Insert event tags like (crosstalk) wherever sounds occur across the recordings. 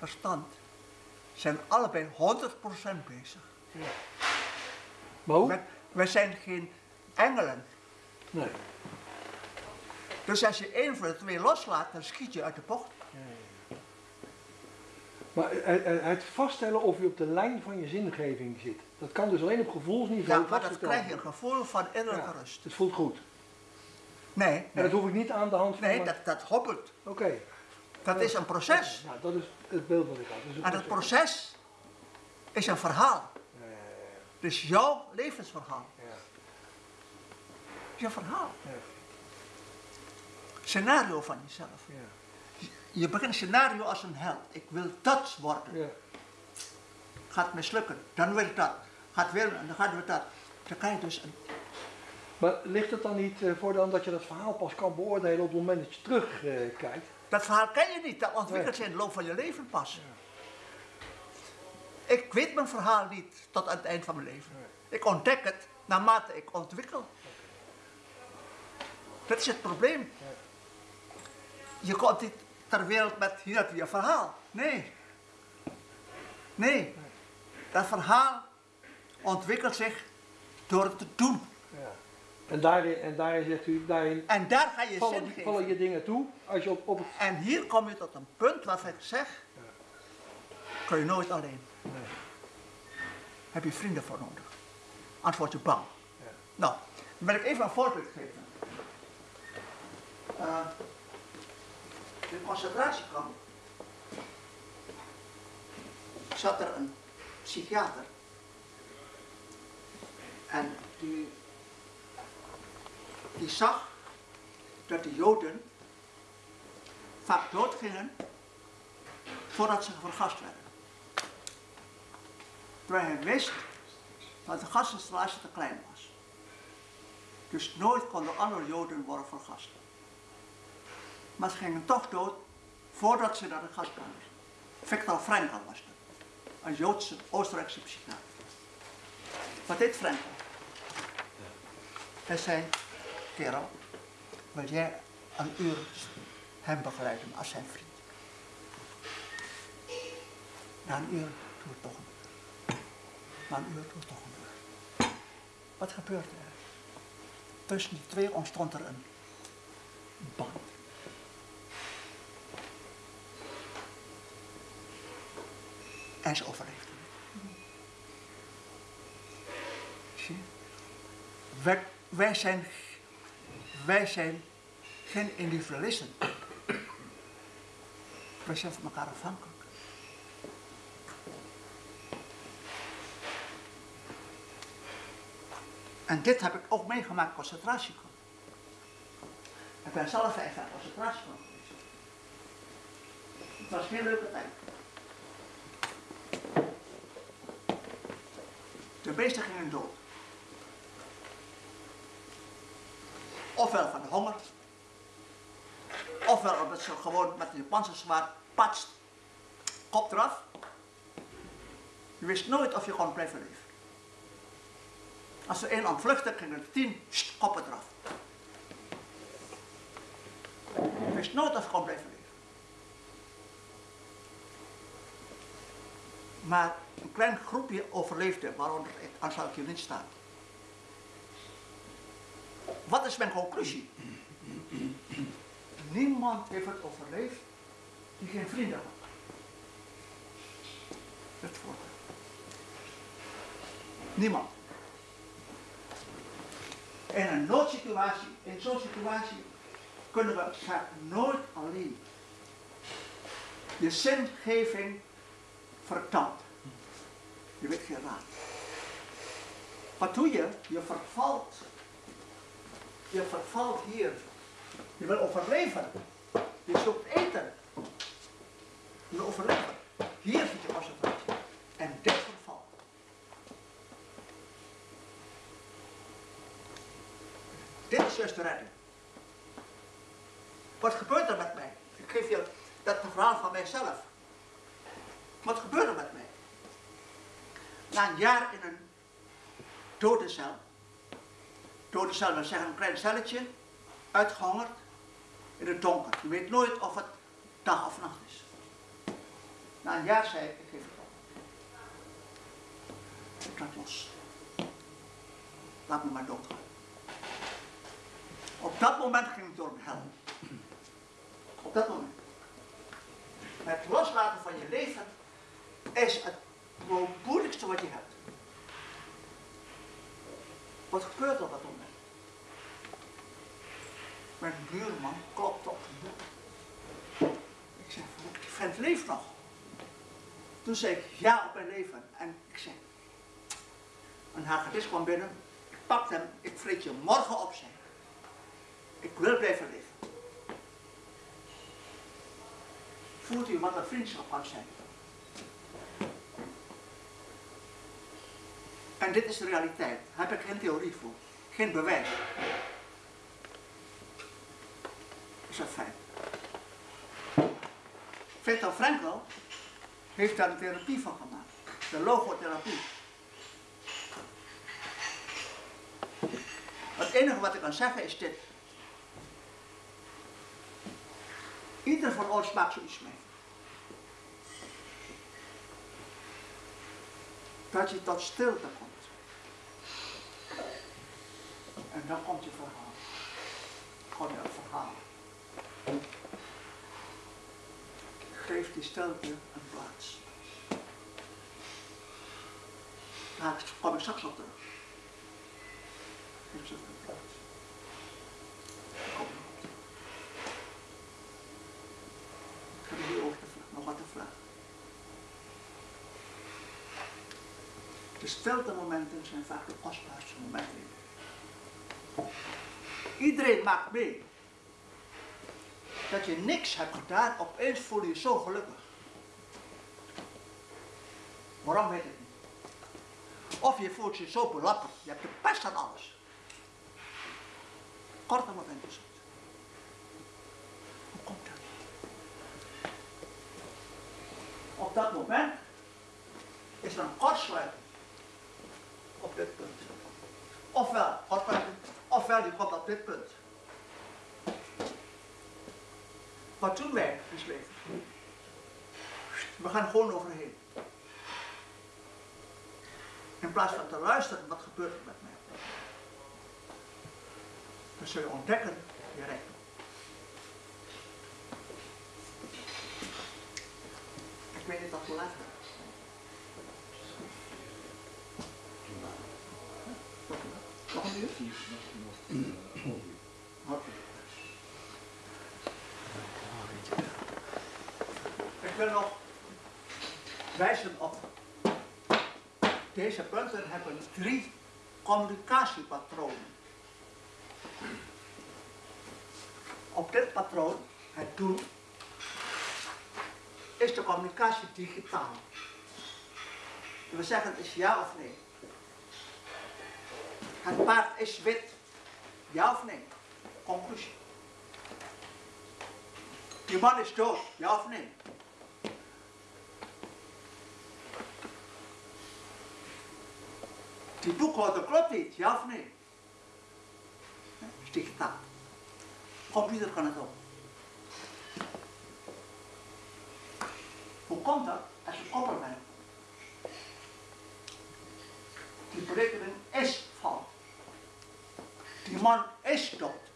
verstand zijn allebei 100% bezig. Maar hoe? Wij, wij zijn geen engelen. Nee. Dus als je één van de twee loslaat, dan schiet je uit de bocht. Maar het, vaststellen of je op de lijn van je zingeving zit, dat kan dus alleen op gevoelsniveau Ja, maar dat krijg je een gevoel van innerlijke Ja, rust. Het voelt goed. Nee, En dat hoef ik niet aan de hand van... nee dat, dat hobbelt. Oké. Dat is een proces. Nou, dat is het beeld wat ik had. Dat is En het proces is een verhaal. Ja, ja, Dus jouw levensverhaal. ja, ja. Je verhaal. Ja, Scenario van jezelf. ja, Je begint scenario als een held. Ik wil dat worden. ja. Gaat mislukken. Dan wil ik dat. Gaat weer, en dan gaat weer dat. Dan kan je dus een Maar ligt het dan niet eh, voor dan dat je dat verhaal pas kan beoordelen op het moment dat je terugkijkt? Dat verhaal ken je niet, dat ontwikkelt zich in de loop van je leven pas. Ik weet mijn verhaal niet tot aan het eind van mijn leven. Ik ontdek het naarmate ik ontwikkel. Dat is het probleem. Je komt niet ter wereld met hier heb je je verhaal. Nee. Nee. Dat verhaal ontwikkelt zich door het te doen. En daarin, en daarin zegt u, daarin En daar ga je zin vallen, geven. vallen je dingen toe als je op, op het... En hier kom je tot een punt waarvan ik zeg, kun je nooit alleen. Nee. Heb je vrienden voor nodig. Anders word je bang. Ja. Nou, dan wil ik even een voorbeeld geven. In de concentratiekamp zat er een psychiater. En die, die zag dat de Joden vaak doodgingen voordat ze vergast werden. Terwijl hij wist dat de gasinstallatie te klein was. Dus nooit konden alle Joden worden vergast. Maar ze gingen toch dood voordat ze naar de gas kwamen. Viktor Frankl was dat. Een Joodse Oostenrijkse psychiater. Wat deed Frankl? Hij zei, kerel, wil jij een uur hem begeleiden als zijn vriend? Na een uur doe het toch een uur. Na een uur doe het toch een uur. Wat gebeurde er? Tussen die twee ontstond er een band. En ze overleefden. Zie je? Wij, wij, zijn, wij zijn geen individualisten. Wij zijn van elkaar afhankelijk. En dit heb ik ook meegemaakt concentratiekamp. Ik ben zelf vijf jaar concentratiekamp geweest. Het was geen leuke tijd. De meesten gingen dood. Ofwel van de honger, ofwel omdat ze gewoon met een Japanse zwaard patst, kop eraf. Je wist nooit of je kon blijven leven. Als er één ontvluchtte, gingen er tien koppen eraf. Je wist nooit of je kon blijven leven. Maar een klein groepje overleefde, waaronder ik hier niet staan. Wat is mijn conclusie? Niemand heeft het overleefd die geen vrienden had. Dat voorbeeld. Niemand. In een noodsituatie, in zo'n situatie, kunnen we vaak nooit alleen. Je zingeving vertamt. Je weet geen raad. Wat doe je? Je vervalt. Je vervalt hier. Je wil overleven. Je zoekt eten. Je wil overleven. Hier zit je concentratie. En dit vervalt. Dit is juist de redding. Wat gebeurt er met mij? Ik geef je dat verhaal van mijzelf. Wat gebeurt er met mij? Na een jaar in een dode cel. Dode cel wil zeggen een klein celletje, uitgehongerd, in het donker. Je weet nooit of het dag of nacht is. Na een jaar zei ik, ik geef het op. Ik laat los. Laat me maar doodgaan. Op dat moment ging ik door een hel. Op dat moment. Het loslaten van je leven is het moeilijkste wat je hebt. Wat gebeurt op dat moment? Mijn buurman klopt op de deur. Ik zeg, die vent leeft nog. Toen zei ik ja op mijn leven. En ik zei, een hagedis kwam binnen. Ik pakte hem, ik vreet je morgen op, zei ik. Wil blijven leven. Voelt u wat een vriendschap kan zijn? En dit is de realiteit. Daar heb ik geen theorie voor. Geen bewijs. Is dat fijn? Viktor Frankl heeft daar een therapie van gemaakt. De logotherapie. Het enige wat ik kan zeggen is dit. Ieder van ons maakt zoiets mee. Dat je tot stilte komt. En dan komt je verhaal. Je het verhaal. Geef die stilte een plaats. Daar kom ik straks op terug. Geef ze een plaats. Kom. Ik heb hier vragen, nog wat te vragen. De stilte momenten zijn vaak de kostbaarste momenten. Iedereen maakt mee. Dat je niks hebt gedaan, opeens voel je je zo gelukkig. Waarom weet ik niet. Of je voelt je zo belapperd, je hebt de pest aan alles. Is het. Hoe komt dat? Op dat moment is er een kortsluiting op dit punt. Ofwel, kortsluiting, ofwel die komt op dit punt. Wat doen wij beslepen? We gaan gewoon overheen. In plaats van te luisteren, wat gebeurt er met mij? Dan zul je ontdekken, je. Ik weet niet of hoe laat Ik wil nog wijzen op deze punten hebben drie communicatiepatronen. Op dit patroon, het doen, is de communicatie digitaal. We zeggen is ja of nee. Het paard is wit. Ja of nee? Conclusie. Die man is dood. Ja of nee? Die boekhouder klopt niet. Ja of nee? Dat is digitaal. Computer kan het ook. Hoe komt dat? Als je koppel bent. Die berekening is man is dood.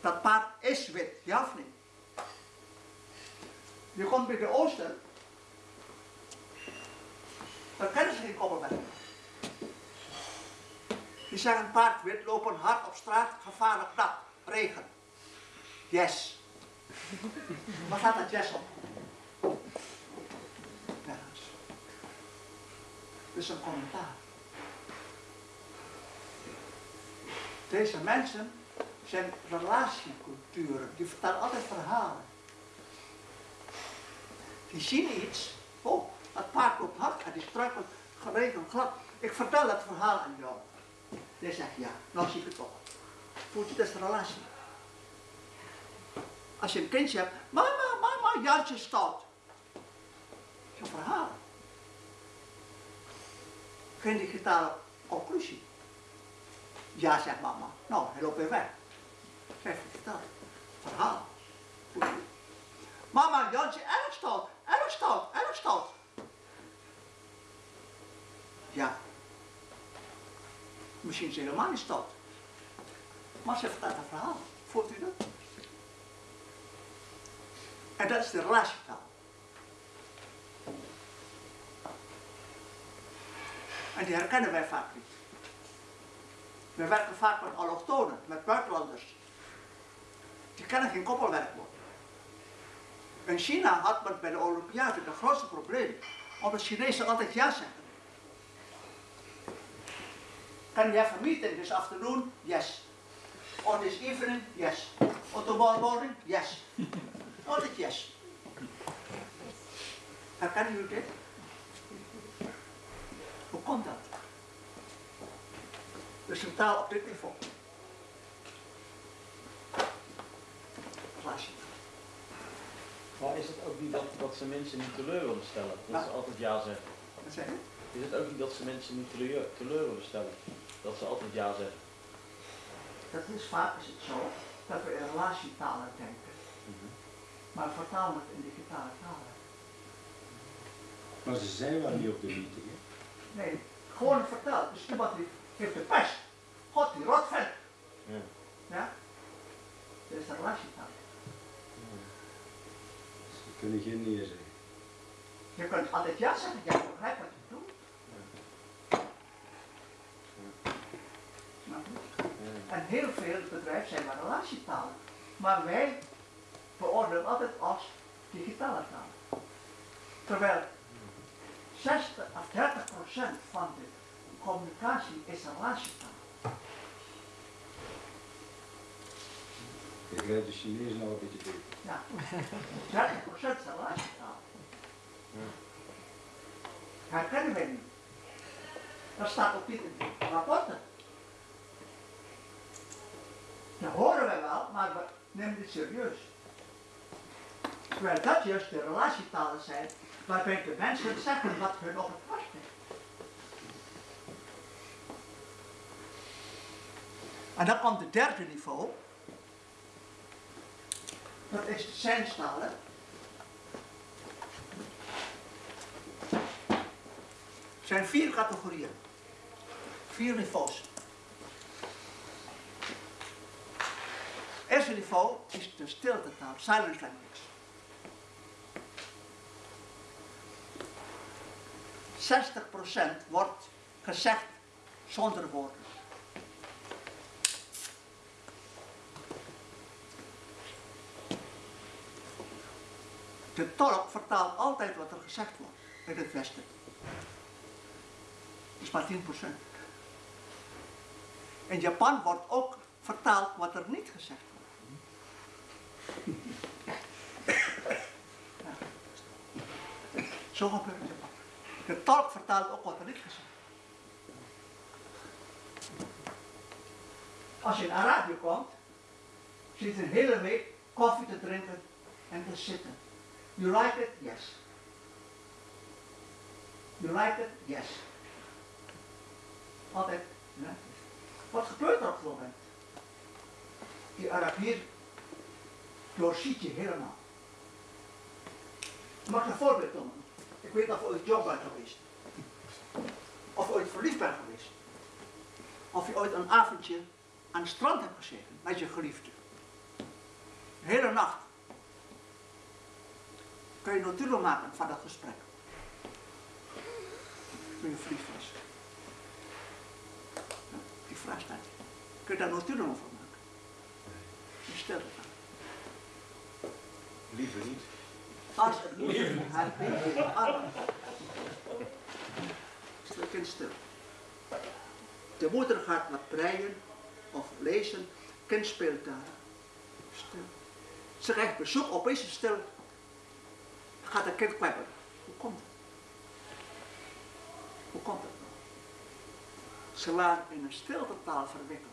Dat paard is wit, ja of niet? Je komt bij de oosten. Dan kennen ze geen koppelweg. Die zeggen paard wit, lopen hard op straat, gevaarlijk nat, regen. Yes. (laughs) Waar gaat dat yes op? Nergens. Dus een commentaar. Deze mensen zijn relatieculturen, die vertellen altijd verhalen. Die zien iets, oh, dat paard loopt hard en die struikelt geregeld glad. Ik vertel het verhaal aan jou. Jij zegt ja, nou zie ik het toch. Voelt je dat is relatie. Als je een kindje hebt, mama, mama, Jantje is stout. Dat is een verhaal. Geen digitale conclusie. Ja, zegt mama. Nou, hij loopt weer weg. Zeg, verteld. Verhaal. Mama, Jantje, erg stout, erg stout, erg. Ja. Misschien is hij helemaal niet stout. Maar ze vertelt een verhaal. Voelt u dat? En dat is de relatietaal. En die herkennen wij vaak niet. We werken vaak met allochtonen, met buitenlanders. Die kennen geen koppelwerkwoord. In China had men bij de Olympiade de grootste probleem, omdat Chinezen altijd ja zeggen. Can you have a meeting this afternoon? Yes. Or this evening? Yes. Or tomorrow morning? Yes. Altijd yes. Herkennen jullie dit? Hoe komt dat? Dus een taal op dit niveau. Relatie. Maar is het ook niet dat, dat ze mensen niet teleur willen stellen? Dat Ja. ze altijd ja zeggen. Wat zeg je? Is het ook niet dat ze mensen niet teleur, teleur willen stellen? Dat ze altijd ja zeggen. Dat is vaak is het zo dat we in relatietalen denken. Maar vertalen het in digitale talen. Maar ze zijn wel niet op de meeting. Hè? Nee, gewoon verteld. Dus iemand die heeft de pest. God, die rotvet. Ja. Ja? Dat is de relatietaal. Ze kunnen geen nee zeggen. Je kunt altijd ja zeggen, jij begrijpt wat je doet. En heel veel bedrijven zijn maar relatietalen. Maar wij beoordelen altijd als digitale taal. Terwijl 60 of 30 procent van de communicatie is relatietaal. Je begrijpt de Chinees nog een beetje beter. Ja, 30 procent is relatietaal. Herkennen wij niet. Dat staat ook niet in de rapporten. Dat horen wij wel, maar we nemen het serieus. Terwijl dat juist de relatietalen zijn, waarbij de mensen zeggen wat hun op het hart ligt. En dan komt het derde niveau. Dat is de zijnstalen. Er zijn vier categorieën. Vier niveaus. Het eerste niveau is de stiltetaal, silent language. 60% wordt gezegd zonder woorden. De tolk vertaalt altijd wat er gezegd wordt in het Westen. Dat is maar 10%. In Japan wordt ook vertaald wat er niet gezegd wordt. Zo gebeurt het in Japan. De tolk vertaalt ook wat er niet gezegd wordt. Als je in Arabië komt, zit je een hele week koffie te drinken en te zitten. You like it? Yes. You like it? Yes. Altijd. Ja. Wat gebeurt er op het moment? Die Arabier doorziet je helemaal. Ik mag een voorbeeld noemen. Ik weet of je ooit jong bent geweest. Of je ooit verliefd bent geweest. Of je ooit een avondje aan het strand hebt gezeten met je geliefde. De hele nacht kun je notulen maken van dat gesprek. Toen je. Ja, die vraag staat. Kun je daar notulen over maken? Je stelt het aan. Liever niet. Als het arm. Stil kind stil. De moeder gaat wat breien of lezen, kind speelt daar. Stil. Ze krijgt bezoek, opeens stil. Gaat het kind kwebbelen. Hoe komt het? Hoe komt het nou? Ze waren in een stiltetaal verwikkeld.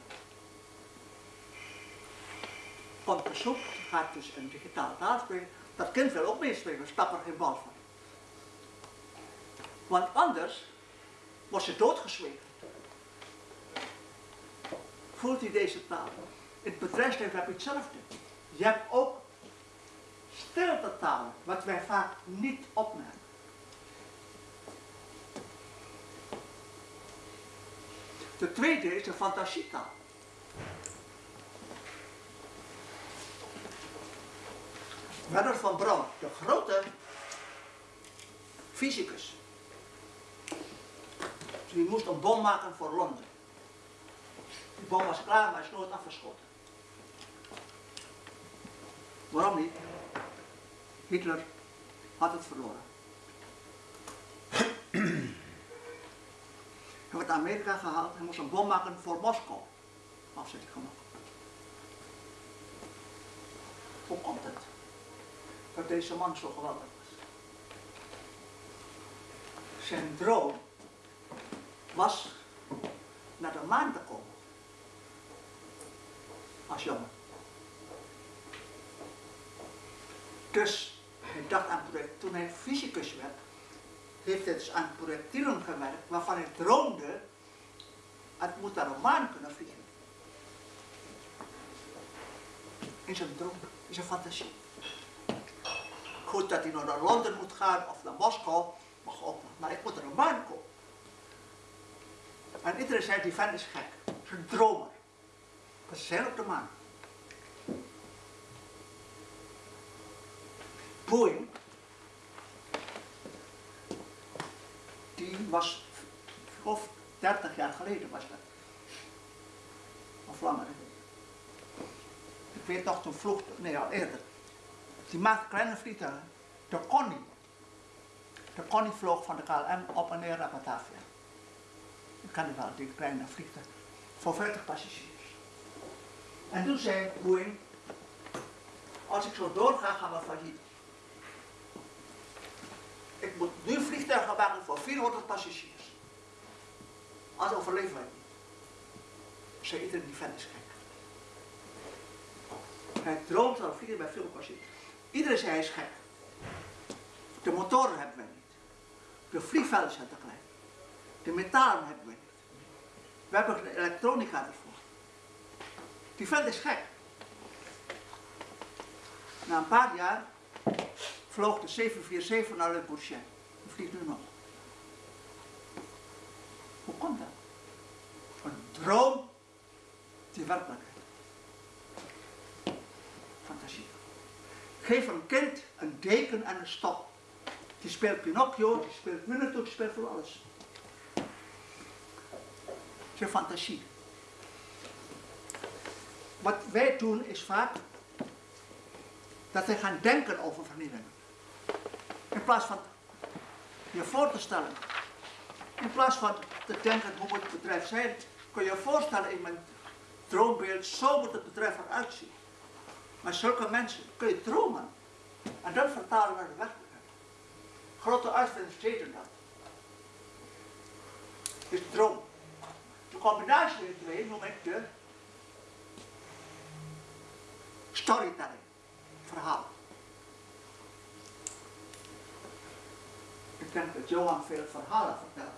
Komt bezoek, gaat dus een digitale taal spreken. Dat kind wil ook meespelen, stap er geen bal van. Want anders wordt ze doodgezwegen. Voelt u deze taal? In het bedrijfsleven heb je hetzelfde. Je hebt ook stiltetalen, wat wij vaak niet opmerken. De tweede is de fantasietaal. Werner van Braun, de grote fysicus. Die moest een bom maken voor Londen. Die bom was klaar, maar is nooit afgeschoten. Waarom niet? Hitler had het verloren. Hij werd naar Amerika gehaald. Hij moest een bom maken voor Moskou. Afzetting gemaakt. Hoe komt het? Dat deze man zo geweldig was. Zijn droom was naar de maan te komen. Als jongen. Dus dacht aan project. Toen hij fysicus werd, heeft hij dus aan projectielen gewerkt waarvan hij droomde, het moet naar de maan kunnen vliegen. In zijn droom, in zijn fantasie. Goed dat hij nog naar Londen moet gaan of naar Moskou, mag ook maar ik moet naar de maan komen. En iedereen zei, die vent is gek, is een dromer. We zijn op de maan. Boeing, die was, of 30 jaar geleden was dat. Of langer. Ik weet nog, toen vloog, nee al eerder. Die maakte kleine vliegtuigen. De Connie. De Connie vloog van de KLM op en neer naar Batavia. Ik kan het wel, die kleine vliegtuig. Voor 40 passagiers. En toen zei Boeing, als ik zo doorga, gaan we failliet. Ik moet nu vliegtuigen maken voor 400 passagiers. Als overleven wij niet. Zei iedereen die vent is gek. Hij droomt van vliegen bij veel passagiers. Iedereen zei hij is gek. De motoren hebben wij niet. De vliegvelden zijn te klein. De metalen hebben wij niet. We hebben geen elektronica ervoor. Die vent is gek. Na een paar jaar vloog de 747 naar Le Bourget. Die vliegt nu nog. Hoe komt dat? Een droom die werkelijkheid. Fantasie. Geef een kind een deken en een stok. Die speelt Pinocchio, die speelt Winnetou, die speelt voor alles. Zijn fantasie. Wat wij doen is vaak dat wij gaan denken over vernielingen. In plaats van je voor te stellen. In plaats van te denken hoe moet het bedrijf zijn, kun je je voorstellen in mijn droombeeld, zo moet het bedrijf eruit zien. Maar zulke mensen kun je dromen. En dat vertalen naar de werkelijkheid. Grote uitvinders deden dat. Dus droom. De combinatie van twee noem ik de storytelling. Verhaal. Ik denk dat Johan veel verhalen vertelt.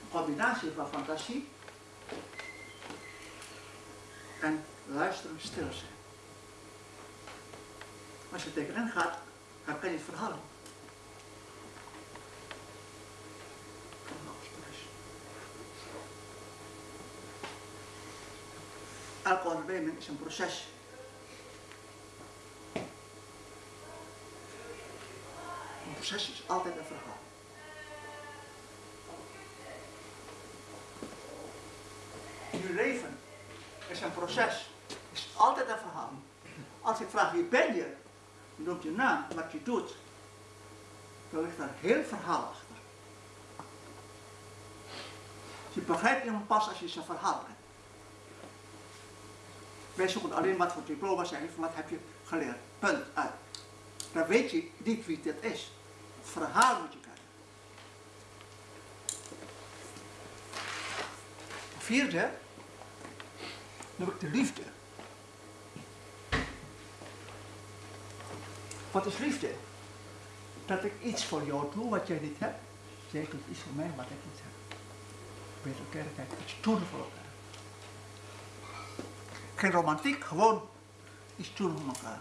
Een combinatie van fantasie en luisteren stil zijn. Als je tegenin gaat, dan kan je het verhaal. Elke onderneming is een proces. Is altijd een verhaal. Je leven is een proces, is altijd een verhaal. Als ik vraag wie ben je, je noemt je naam, wat je doet, dan ligt daar heel verhaal achter. Je begrijpt iemand pas als je zijn verhaal kent. Wij zoeken alleen wat voor diploma zijn, wat heb je geleerd. Punt, uit. Dan weet je niet wie dit is. Verhaal moet je. Vierde, noem ik de liefde. Wat is liefde? Dat ik iets voor jou doe wat jij niet hebt. Jij doet iets voor mij wat ik niet heb. Weet elkaar, kijk, iets doen voor elkaar. Geen romantiek, gewoon iets doen voor elkaar.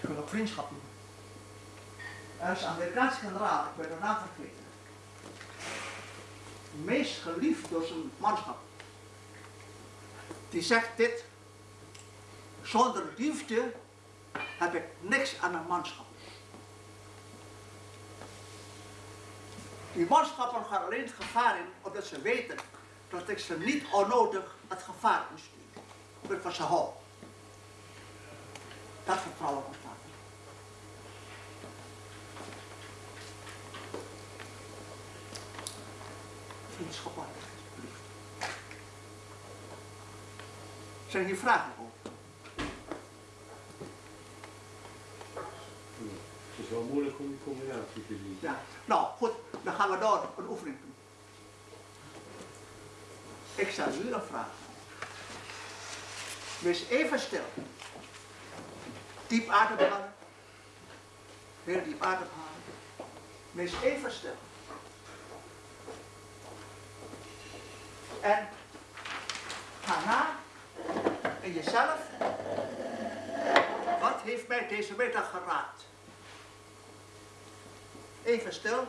Ik wil ook vriendschap doen. Er is Amerikaanse generaal, ik ben naam vergeten. meest geliefd door zijn manschap. Die zegt dit, zonder liefde heb ik niks aan een manschap. Die manschappen gaan alleen het gevaar in omdat ze weten dat ik ze niet onnodig het gevaar sturen. Omdat ik van ze hou. Dat vertrouwen ontstaat. Er. Vriendschap alsjeblieft. Zijn hier vragen over? Het is wel moeilijk om die combinatie te zien. Ja. Nou, goed, dan gaan we door een oefening doen. Ik stel u een vraag. Wees even stil. Diep ademhalen. Heel diep ademhalen. Wees even stil. En ga na in jezelf. Wat heeft mij deze middag geraakt? Even stil,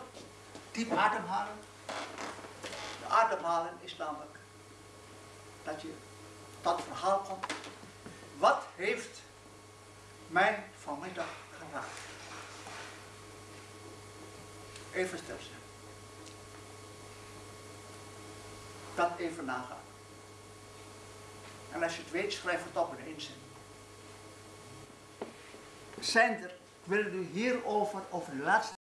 diep ademhalen. De ademhalen is namelijk dat je het verhaal komt. Wat heeft mij vanmiddag geraakt? Even stil zijn. Dat even nagaan. En als je het weet, schrijf het op in zin. Zijn er, ik wil u hierover, over de laatste